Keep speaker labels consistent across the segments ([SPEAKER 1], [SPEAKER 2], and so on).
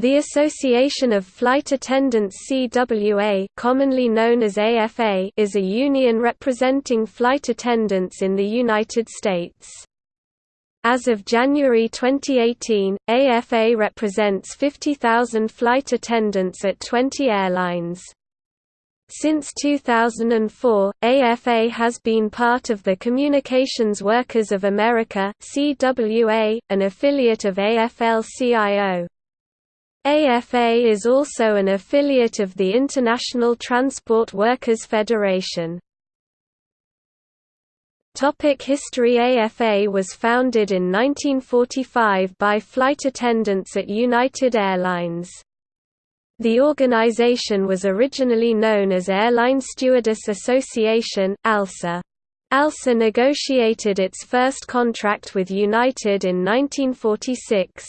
[SPEAKER 1] The Association of Flight Attendants CWA commonly known as AFA is a union representing flight attendants in the United States. As of January 2018, AFA represents 50,000 flight attendants at 20 airlines. Since 2004, AFA has been part of the Communications Workers of America CWA, an affiliate of AFL-CIO. AFA is also an affiliate of the International Transport Workers Federation. Topic History AFA was founded in 1945 by flight attendants at United Airlines. The organization was originally known as Airline Stewardess Association ALSA. ALSA negotiated its first contract with United in 1946.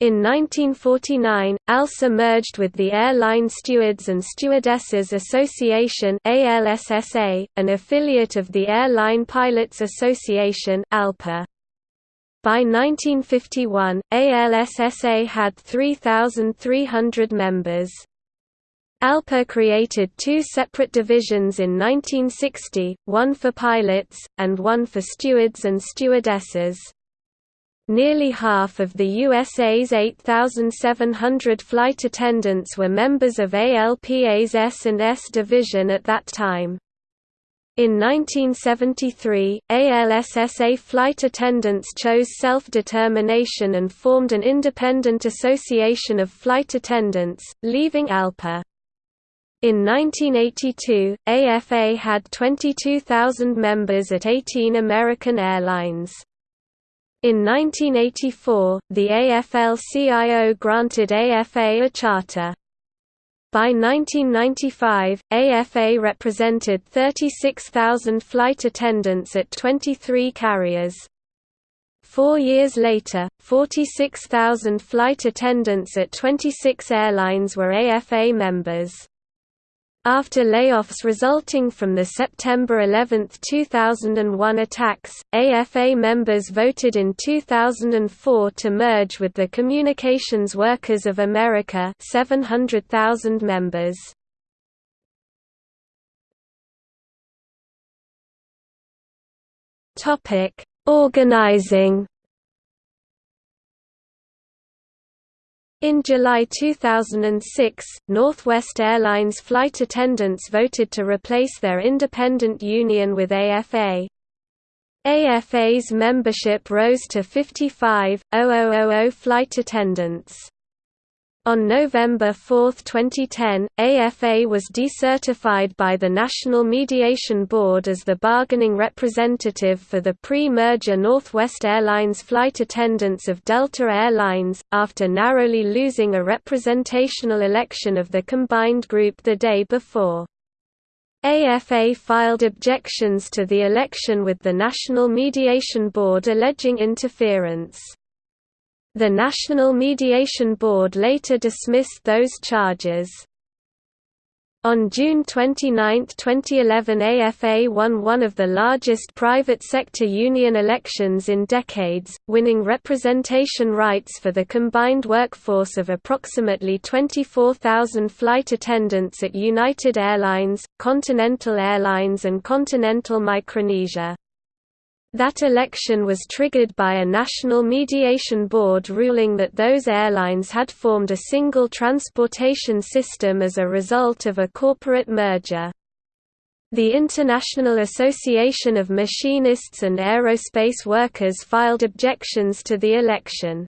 [SPEAKER 1] In 1949, ALSA merged with the Airline Stewards and Stewardesses Association ALSSA, an affiliate of the Airline Pilots Association ALPA. By 1951, ALSSA had 3,300 members. ALPA created two separate divisions in 1960, one for pilots, and one for stewards and stewardesses. Nearly half of the USA's 8,700 flight attendants were members of ALPA's S&S division at that time. In 1973, ALSSA flight attendants chose self-determination and formed an independent association of flight attendants, leaving ALPA. In 1982, AFA had 22,000 members at 18 American airlines. In 1984, the AFL-CIO granted AFA a charter. By 1995, AFA represented 36,000 flight attendants at 23 carriers. Four years later, 46,000 flight attendants at 26 airlines were AFA members. After layoffs resulting from the September 11, 2001 attacks, AFA members voted in 2004 to merge with the Communications Workers of America 700,000 members. Organizing In July 2006, Northwest Airlines flight attendants voted to replace their independent union with AFA. AFA's membership rose to 55,000 flight attendants. On November 4, 2010, AFA was decertified by the National Mediation Board as the bargaining representative for the pre-merger Northwest Airlines flight attendants of Delta Air Lines, after narrowly losing a representational election of the combined group the day before. AFA filed objections to the election with the National Mediation Board alleging interference. The National Mediation Board later dismissed those charges. On June 29, 2011 AFA won one of the largest private sector union elections in decades, winning representation rights for the combined workforce of approximately 24,000 flight attendants at United Airlines, Continental Airlines and Continental Micronesia. That election was triggered by a National Mediation Board ruling that those airlines had formed a single transportation system as a result of a corporate merger. The International Association of Machinists and Aerospace Workers filed objections to the election.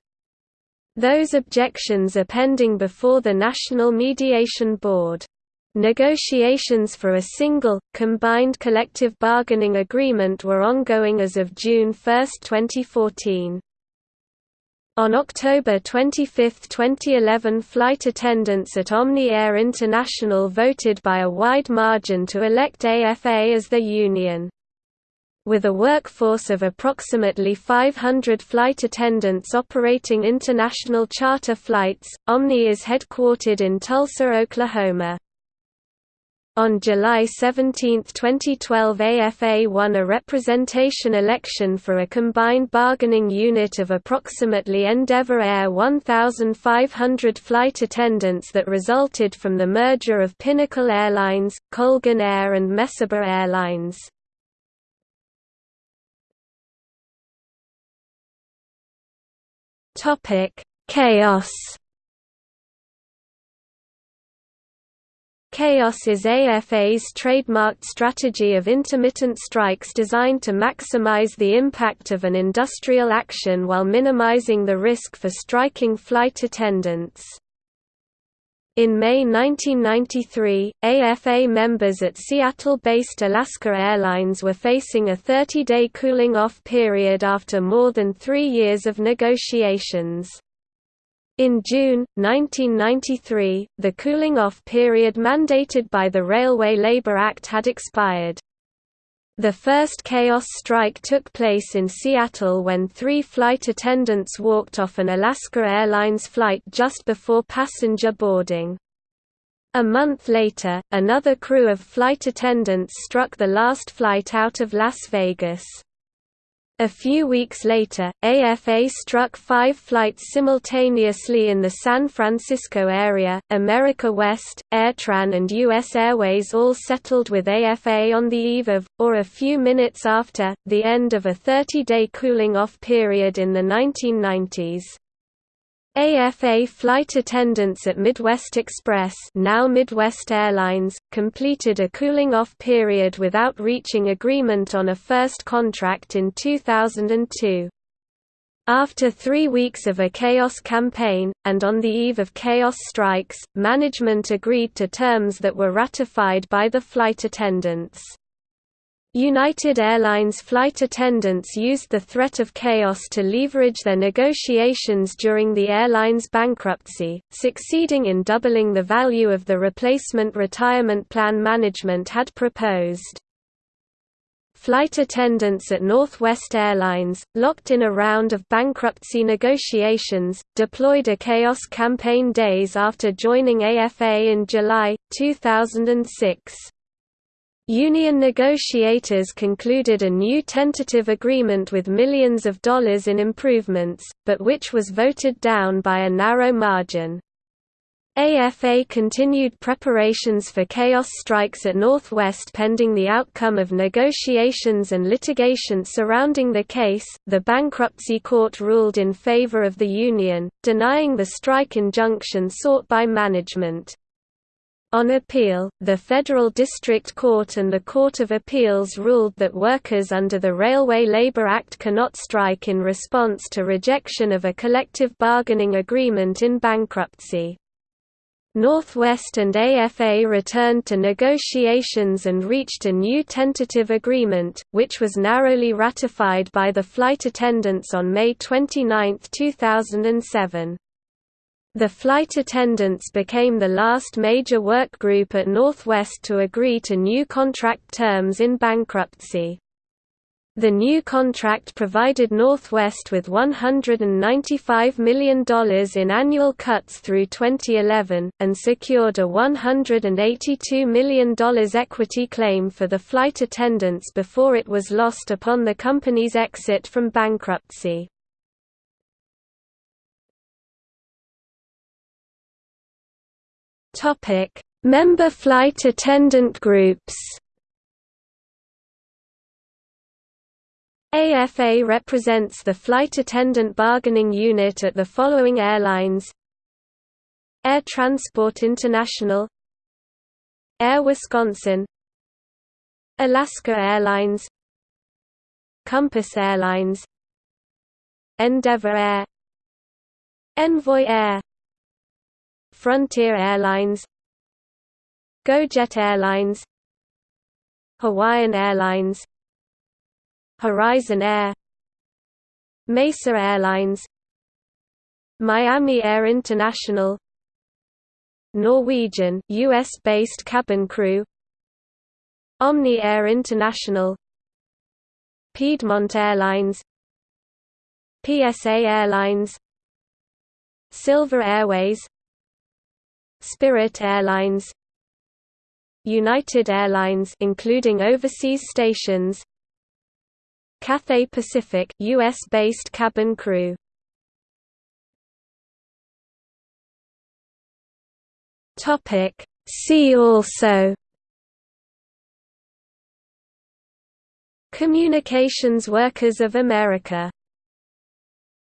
[SPEAKER 1] Those objections are pending before the National Mediation Board. Negotiations for a single, combined collective bargaining agreement were ongoing as of June 1, 2014. On October 25, 2011 flight attendants at Omni Air International voted by a wide margin to elect AFA as their union. With a workforce of approximately 500 flight attendants operating international charter flights, Omni is headquartered in Tulsa, Oklahoma. On July 17, 2012 AFA won a representation election for a combined bargaining unit of approximately Endeavour Air 1,500 flight attendants that resulted from the merger of Pinnacle Airlines, Colgan Air and Mesaba Airlines. Chaos Chaos is AFA's trademarked strategy of intermittent strikes designed to maximize the impact of an industrial action while minimizing the risk for striking flight attendants. In May 1993, AFA members at Seattle-based Alaska Airlines were facing a 30-day cooling-off period after more than three years of negotiations. In June, 1993, the cooling-off period mandated by the Railway Labor Act had expired. The first chaos strike took place in Seattle when three flight attendants walked off an Alaska Airlines flight just before passenger boarding. A month later, another crew of flight attendants struck the last flight out of Las Vegas. A few weeks later, AFA struck five flights simultaneously in the San Francisco area. America West, AirTran, and U.S. Airways all settled with AFA on the eve of, or a few minutes after, the end of a 30 day cooling off period in the 1990s. AFA flight attendants at Midwest Express now Midwest Airlines, completed a cooling-off period without reaching agreement on a first contract in 2002. After three weeks of a chaos campaign, and on the eve of chaos strikes, management agreed to terms that were ratified by the flight attendants. United Airlines flight attendants used the threat of chaos to leverage their negotiations during the airline's bankruptcy, succeeding in doubling the value of the replacement retirement plan management had proposed. Flight attendants at Northwest Airlines, locked in a round of bankruptcy negotiations, deployed a chaos campaign days after joining AFA in July, 2006. Union negotiators concluded a new tentative agreement with millions of dollars in improvements, but which was voted down by a narrow margin. AFA continued preparations for chaos strikes at Northwest pending the outcome of negotiations and litigation surrounding the case. The bankruptcy court ruled in favor of the union, denying the strike injunction sought by management. On appeal, the Federal District Court and the Court of Appeals ruled that workers under the Railway Labor Act cannot strike in response to rejection of a collective bargaining agreement in bankruptcy. Northwest and AFA returned to negotiations and reached a new tentative agreement, which was narrowly ratified by the flight attendants on May 29, 2007. The flight attendants became the last major work group at Northwest to agree to new contract terms in bankruptcy. The new contract provided Northwest with $195 million in annual cuts through 2011, and secured a $182 million equity claim for the flight attendants before it was lost upon the company's exit from bankruptcy. Topic: Member flight attendant groups. AFA represents the flight attendant bargaining unit at the following airlines Air Transport International Air Wisconsin Alaska Airlines Compass Airlines Endeavour Air Envoy Air Frontier Airlines GoJet Airlines Hawaiian Airlines Horizon Air Mesa Airlines Miami Air International Norwegian US-based cabin crew Omni Air International Piedmont Airlines PSA Airlines Silver Airways Spirit Airlines United Airlines including overseas stations Cathay Pacific US-based cabin crew. Topic. See also Communications Workers of America